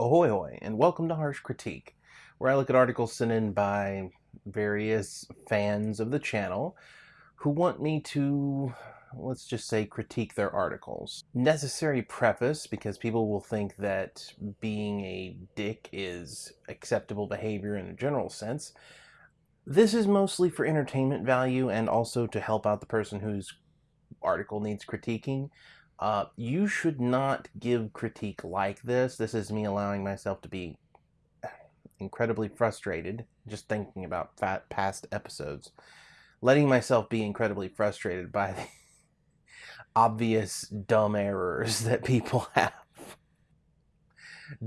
Ahoy hoy, and welcome to Harsh Critique, where I look at articles sent in by various fans of the channel who want me to, let's just say, critique their articles. Necessary preface, because people will think that being a dick is acceptable behavior in a general sense. This is mostly for entertainment value and also to help out the person whose article needs critiquing. Uh, you should not give critique like this. This is me allowing myself to be incredibly frustrated just thinking about past episodes. Letting myself be incredibly frustrated by the obvious dumb errors that people have.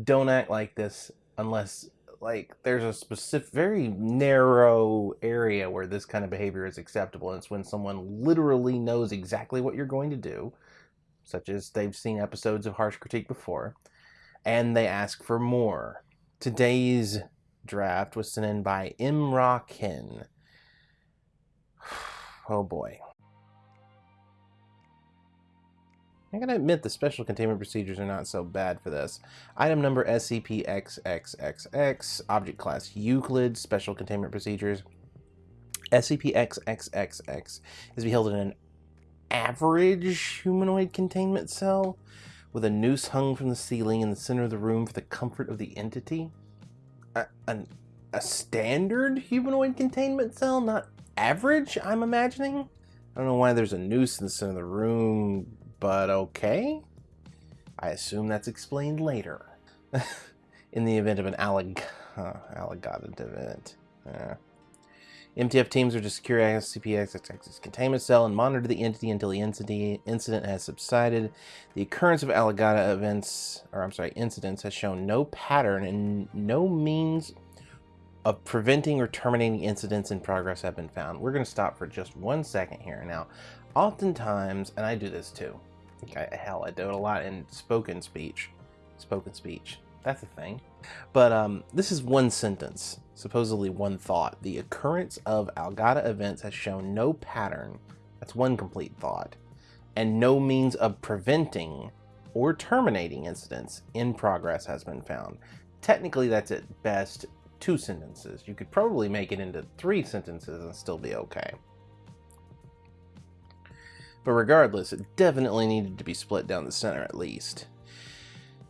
Don't act like this unless like there's a specific very narrow area where this kind of behavior is acceptable and it's when someone literally knows exactly what you're going to do such as they've seen episodes of Harsh Critique before, and they ask for more. Today's draft was sent in by Imrakin. Oh boy. I gotta admit the special containment procedures are not so bad for this. Item number SCP-XXXX, object class Euclid, special containment procedures. SCP-XXXX is to be held in an average humanoid containment cell with a noose hung from the ceiling in the center of the room for the comfort of the entity. A, an, a standard humanoid containment cell, not average, I'm imagining? I don't know why there's a noose in the center of the room, but okay. I assume that's explained later. in the event of an alleg uh, event. Uh, MTF teams are to secure SCP-XXX's containment cell and monitor the entity until the incident has subsided. The occurrence of Alagadda events, or I'm sorry, incidents, has shown no pattern and no means of preventing or terminating incidents in progress have been found. We're going to stop for just one second here. Now, oftentimes, and I do this too, hell, I do it a lot in spoken speech. Spoken speech. That's a thing. But um, this is one sentence supposedly one thought. The occurrence of Alagadda events has shown no pattern, that's one complete thought, and no means of preventing or terminating incidents in progress has been found. Technically, that's at best two sentences. You could probably make it into three sentences and still be okay. But regardless, it definitely needed to be split down the center at least.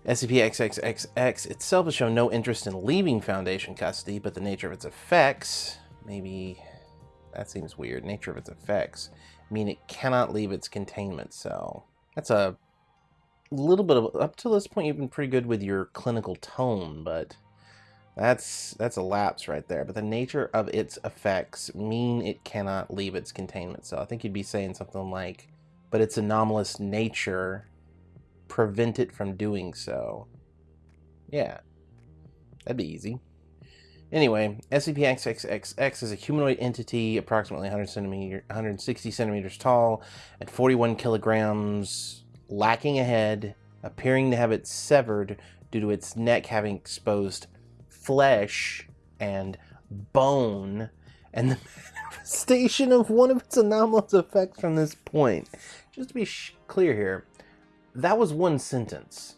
SCP-XXXX itself has shown no interest in leaving Foundation custody, but the nature of its effects, maybe, that seems weird, nature of its effects, mean it cannot leave its containment cell. That's a little bit of, up to this point you've been pretty good with your clinical tone, but that's, that's a lapse right there. But the nature of its effects mean it cannot leave its containment cell. I think you'd be saying something like, but its anomalous nature prevent it from doing so. Yeah, that'd be easy. Anyway, SCP-XXXX is a humanoid entity approximately 100 centimeter, 160 centimeters tall and 41 kilograms, lacking a head, appearing to have it severed due to its neck having exposed flesh and bone, and the manifestation of one of its anomalous effects from this point. Just to be clear here, that was one sentence.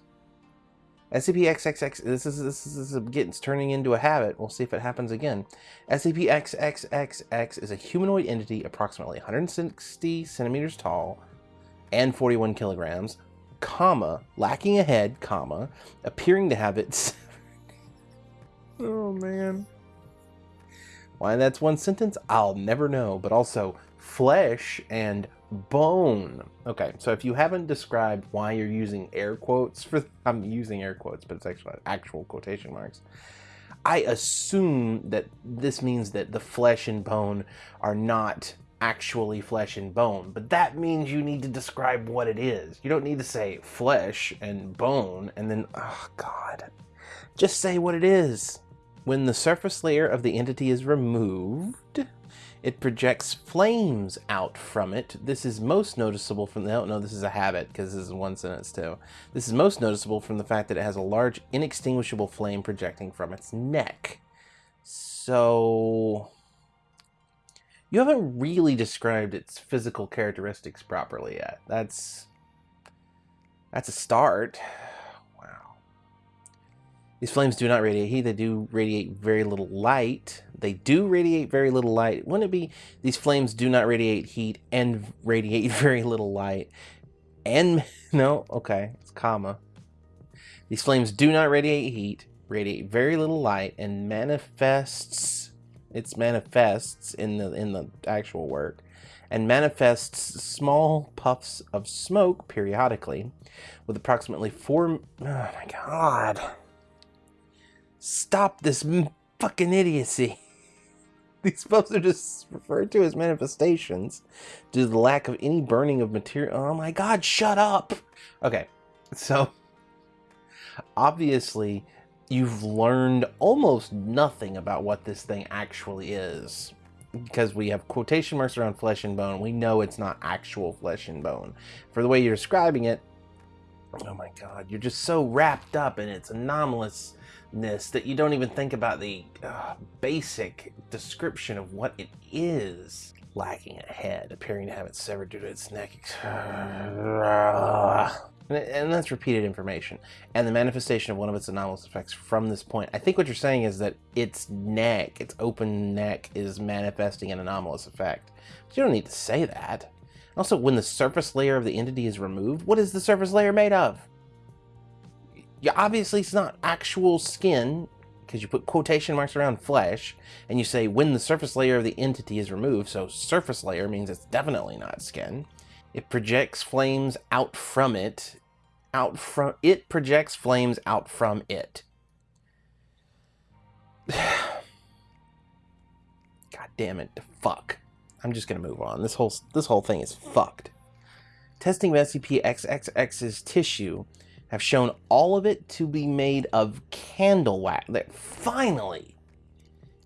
SCP-XXX, this is, this is, this is getting, it's turning into a habit. We'll see if it happens again. SCP-XXXX is a humanoid entity approximately 160 centimeters tall and 41 kilograms, comma, lacking a head, comma, appearing to have its... oh, man. Why that's one sentence, I'll never know. But also, flesh and bone. Okay, so if you haven't described why you're using air quotes for, I'm using air quotes, but it's actually actual quotation marks. I assume that this means that the flesh and bone are not actually flesh and bone, but that means you need to describe what it is. You don't need to say flesh and bone and then, oh God, just say what it is. When the surface layer of the entity is removed, it projects flames out from it. This is most noticeable from the, oh no, this is a habit because this is one sentence too. This is most noticeable from the fact that it has a large inextinguishable flame projecting from its neck. So, you haven't really described its physical characteristics properly yet. That's, that's a start. These flames do not radiate heat. They do radiate very little light. They do radiate very little light. Wouldn't it be these flames do not radiate heat and radiate very little light? And no, okay, it's comma. These flames do not radiate heat, radiate very little light, and manifests. It's manifests in the in the actual work, and manifests small puffs of smoke periodically, with approximately four. Oh my god! Stop this fucking idiocy. These puffs are just referred to as manifestations due to the lack of any burning of material. Oh my god! Shut up. Okay, so obviously you've learned almost nothing about what this thing actually is because we have quotation marks around flesh and bone we know it's not actual flesh and bone for the way you're describing it oh my god you're just so wrapped up in its anomalousness that you don't even think about the uh, basic description of what it is lacking a head appearing to have it severed due to its neck. And that's repeated information. And the manifestation of one of its anomalous effects from this point. I think what you're saying is that its neck its open neck is manifesting an anomalous effect. But you don't need to say that also when the surface layer of the entity is removed what is the surface layer made of yeah, obviously it's not actual skin because you put quotation marks around flesh and you say when the surface layer of the entity is removed so surface layer means it's definitely not skin it projects flames out from it. Out from it projects flames out from it. God damn it, fuck. I'm just gonna move on. This whole this whole thing is fucked. Testing of SCP-XXX's tissue have shown all of it to be made of candle wax. Finally,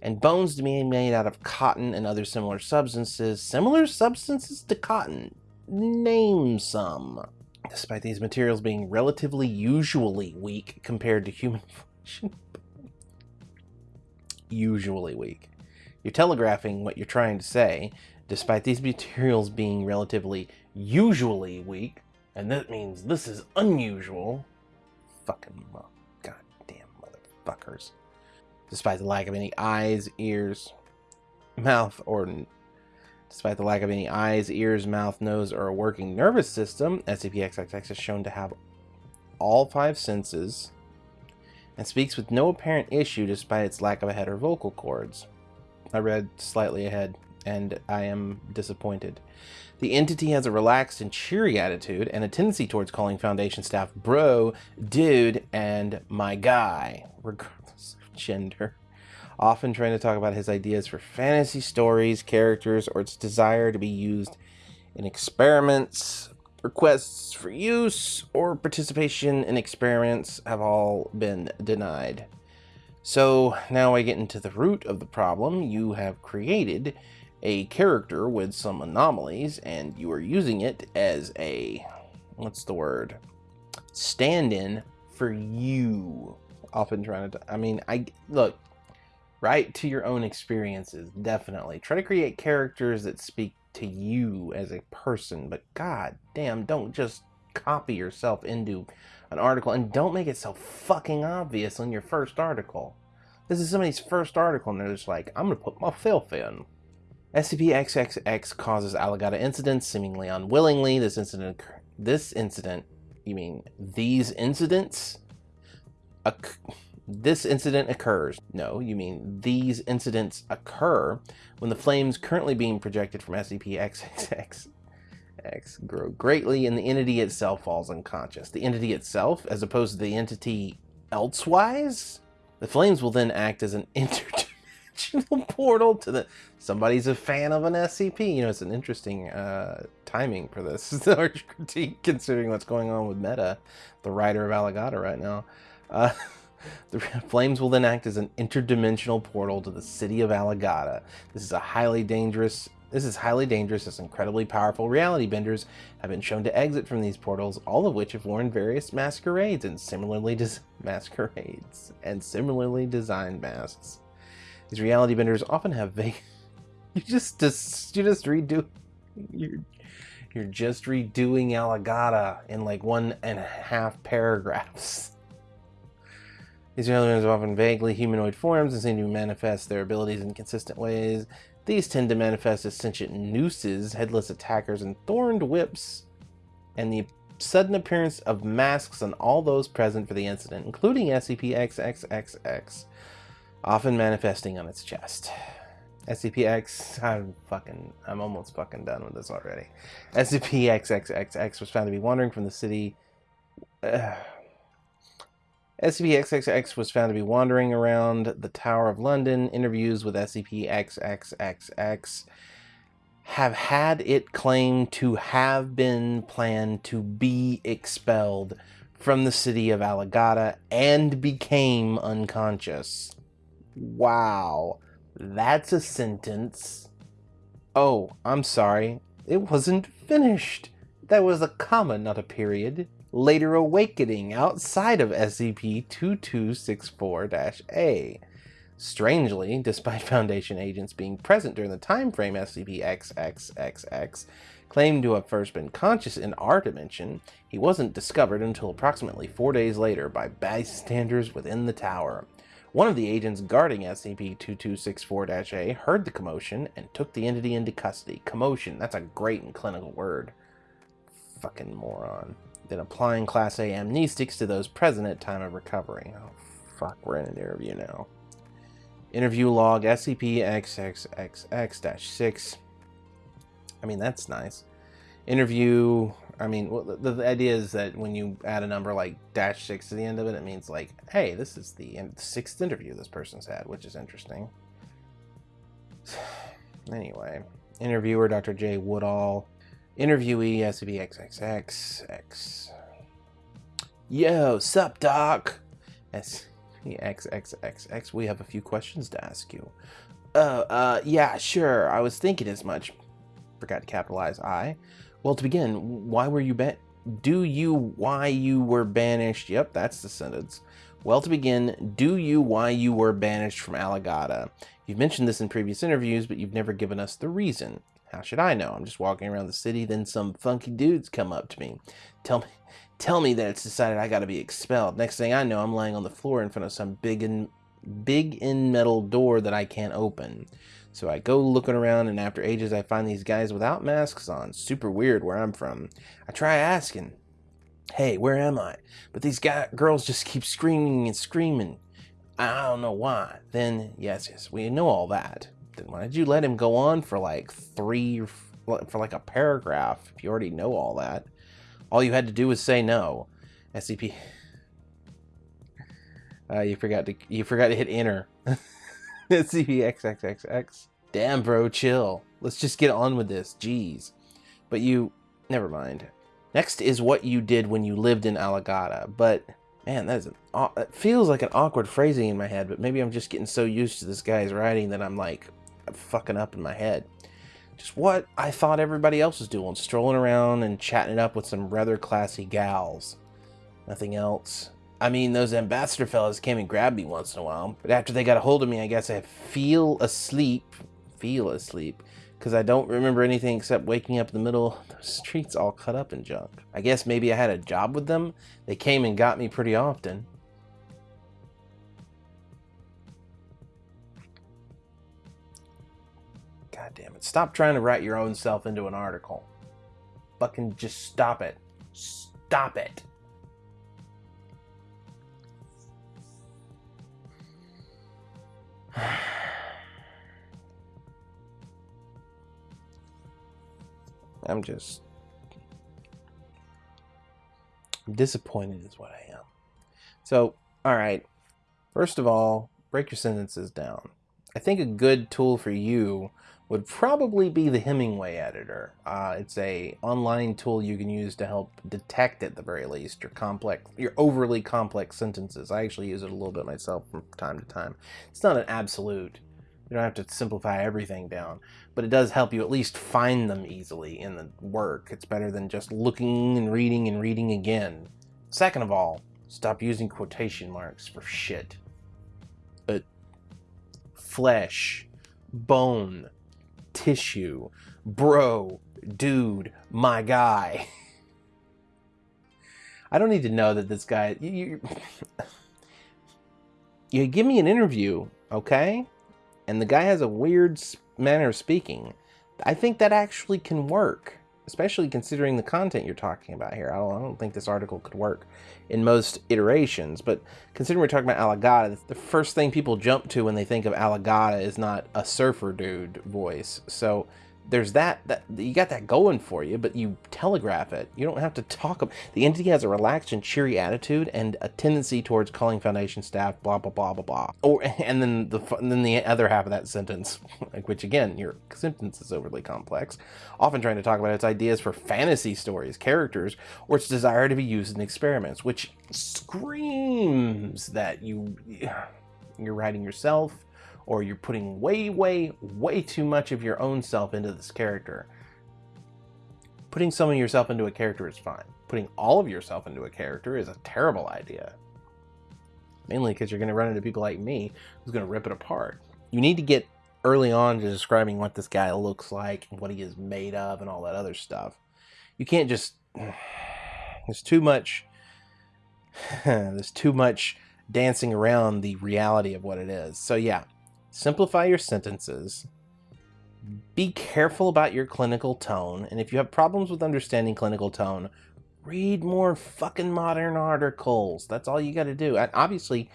and bones to be made out of cotton and other similar substances. Similar substances to cotton. Name some. Despite these materials being relatively usually weak compared to human flesh. usually weak. You're telegraphing what you're trying to say, despite these materials being relatively usually weak, and that means this is unusual. Fucking goddamn motherfuckers. Despite the lack of any eyes, ears, mouth, or Despite the lack of any eyes, ears, mouth, nose, or a working nervous system, SCP-XXX is shown to have all five senses and speaks with no apparent issue despite its lack of a head or vocal cords. I read slightly ahead, and I am disappointed. The entity has a relaxed and cheery attitude and a tendency towards calling Foundation staff bro, dude, and my guy, regardless of gender often trying to talk about his ideas for fantasy stories, characters, or its desire to be used in experiments. Requests for use or participation in experiments have all been denied. So now I get into the root of the problem. You have created a character with some anomalies and you are using it as a, what's the word, stand-in for you. Often trying to, I mean, I, look, Write to your own experiences, definitely. Try to create characters that speak to you as a person, but god damn, don't just copy yourself into an article and don't make it so fucking obvious in your first article. This is somebody's first article and they're just like, I'm gonna put my filth in. SCP-XXX causes Alagadda incidents seemingly unwillingly. This incident, this incident, you mean these incidents? this incident occurs. No, you mean these incidents occur when the flames currently being projected from SCP-XXX Grow greatly and the entity itself falls unconscious. The entity itself, as opposed to the entity elsewise? The flames will then act as an interdimensional portal to the... Somebody's a fan of an SCP. You know, it's an interesting uh, timing for this large critique, considering what's going on with Meta, the writer of Alagadda right now. Uh, The flames will then act as an interdimensional portal to the city of Alagadda. This is a highly dangerous this is highly dangerous as incredibly powerful reality benders have been shown to exit from these portals, all of which have worn various masquerades and similarly masquerades and similarly designed masks. These reality benders often have vague you just, just you just redo you're you're just redoing Alagadda in like one and a half paragraphs. These aliens are often vaguely humanoid forms and seem to manifest their abilities in consistent ways. These tend to manifest as sentient nooses, headless attackers, and thorned whips, and the sudden appearance of masks on all those present for the incident, including SCP-XXXX, often manifesting on its chest. SCP-X, I'm fucking, I'm almost fucking done with this already. SCP-XXXX was found to be wandering from the city. Uh, SCP-XXX was found to be wandering around the Tower of London. Interviews with SCP-XXXX have had it claimed to have been planned to be expelled from the city of Alagadda and became unconscious. Wow, that's a sentence. Oh, I'm sorry. It wasn't finished. That was a comma, not a period later awakening outside of SCP-2264-A. Strangely, despite Foundation agents being present during the time frame SCP-XXXX claimed to have first been conscious in our dimension, he wasn't discovered until approximately four days later by bystanders within the tower. One of the agents guarding SCP-2264-A heard the commotion and took the entity into custody. Commotion, that's a great and clinical word. Fucking moron then applying Class A amnestics to those present at time of recovery. Oh, fuck, we're in an interview now. Interview log SCP-XXXX-6. I mean, that's nice. Interview, I mean, the, the, idea is that when you add a number like dash 6 to the end of it, it means like, hey, this is the sixth interview this person's had, which is interesting. anyway, interviewer Dr. J. Woodall. Interviewee has to be XXX. Yo, sup, Doc? SXXXX, we have a few questions to ask you. Oh, uh, yeah, sure, I was thinking as much. Forgot to capitalize I. Well, to begin, why were you ban- Do you why you were banished? Yep, that's the sentence. Well, to begin, do you why you were banished from Alagadda? You've mentioned this in previous interviews, but you've never given us the reason. How should I know? I'm just walking around the city, then some funky dudes come up to me. Tell me tell me that it's decided I gotta be expelled. Next thing I know, I'm laying on the floor in front of some big and big in metal door that I can't open. So I go looking around and after ages I find these guys without masks on. Super weird where I'm from. I try asking, hey, where am I? But these guy, girls just keep screaming and screaming. I don't know why. Then, yes, yes, we know all that. Then why did you let him go on for like three, for like a paragraph if you already know all that? All you had to do was say no. SCP. Uh, you forgot to you forgot to hit enter. SCP XXXX. Damn, bro, chill. Let's just get on with this. Jeez. But you, never mind. Next is what you did when you lived in Alagadda. But man, that's an, it feels like an awkward phrasing in my head. But maybe I'm just getting so used to this guy's writing that I'm like, fucking up in my head. Just what I thought everybody else was doing, strolling around and chatting it up with some rather classy gals. Nothing else. I mean, those ambassador fellas came and grabbed me once in a while, but after they got a hold of me, I guess I feel asleep, feel asleep, because I don't remember anything except waking up in the middle of the streets all cut up in junk. I guess maybe I had a job with them. They came and got me pretty often. It. Stop trying to write your own self into an article. Fucking just stop it. Stop it. I'm just disappointed is what I am. So, all right. First of all, break your sentences down. I think a good tool for you would probably be the Hemingway editor. Uh, it's a online tool you can use to help detect at the very least your complex, your overly complex sentences. I actually use it a little bit myself from time to time. It's not an absolute. You don't have to simplify everything down, but it does help you at least find them easily in the work. It's better than just looking and reading and reading again. Second of all, stop using quotation marks for shit. Flesh, bone, tissue, bro, dude, my guy. I don't need to know that this guy. You, you give me an interview, okay? And the guy has a weird manner of speaking. I think that actually can work, especially considering the content you're talking about here. I don't, I don't think this article could work in most iterations, but considering we're talking about Alagadda, the first thing people jump to when they think of Alagadda is not a surfer dude voice. So there's that, that you got that going for you, but you telegraph it. You don't have to talk. About the entity has a relaxed and cheery attitude and a tendency towards calling Foundation staff blah blah blah blah blah. Or and then the and then the other half of that sentence, like, which again your sentence is overly complex, often trying to talk about its ideas for fantasy stories, characters, or its desire to be used in experiments, which screams that you you're writing yourself or you're putting way, way, way too much of your own self into this character. Putting some of yourself into a character is fine. Putting all of yourself into a character is a terrible idea. Mainly because you're going to run into people like me who's going to rip it apart. You need to get early on to describing what this guy looks like and what he is made of and all that other stuff. You can't just... There's too much... there's too much dancing around the reality of what it is. So yeah, Simplify your sentences. Be careful about your clinical tone. And if you have problems with understanding clinical tone, read more fucking modern articles. That's all you got to do. And obviously,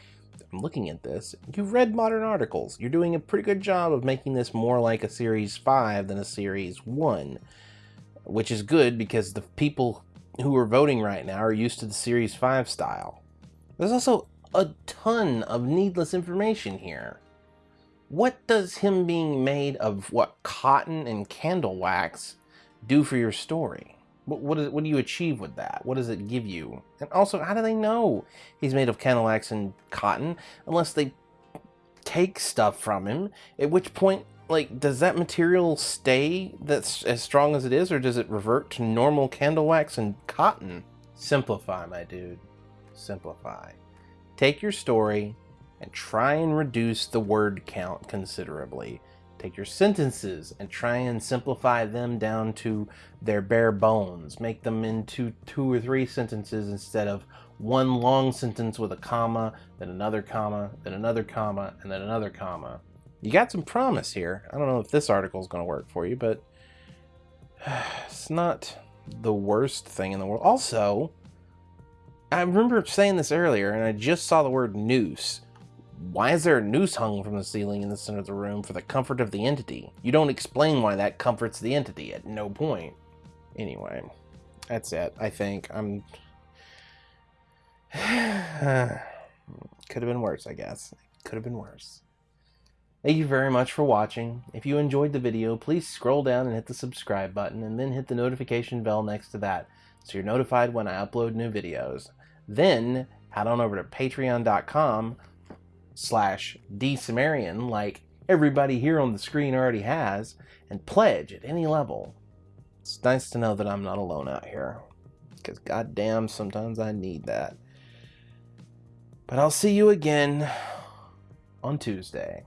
I'm looking at this. You've read modern articles. You're doing a pretty good job of making this more like a Series 5 than a Series 1, which is good because the people who are voting right now are used to the Series 5 style. There's also a ton of needless information here what does him being made of what cotton and candle wax do for your story? What what, is, what do you achieve with that? What does it give you? And also, how do they know he's made of candle wax and cotton unless they take stuff from him? At which point, like, does that material stay that's as strong as it is, or does it revert to normal candle wax and cotton? Simplify, my dude. Simplify. Take your story, and try and reduce the word count considerably. Take your sentences and try and simplify them down to their bare bones. Make them into two or three sentences instead of one long sentence with a comma, then another comma, then another comma, and then another comma. You got some promise here. I don't know if this article is going to work for you, but it's not the worst thing in the world. Also, I remember saying this earlier, and I just saw the word noose. Why is there a noose hung from the ceiling in the center of the room for the comfort of the entity? You don't explain why that comforts the entity at no point. Anyway, that's it, I think. I'm... Could have been worse, I guess. Could have been worse. Thank you very much for watching. If you enjoyed the video, please scroll down and hit the subscribe button and then hit the notification bell next to that so you're notified when I upload new videos. Then head on over to patreon.com slash D dsumerian like everybody here on the screen already has and pledge at any level. It's nice to know that I'm not alone out here because goddamn sometimes I need that. But I'll see you again on Tuesday.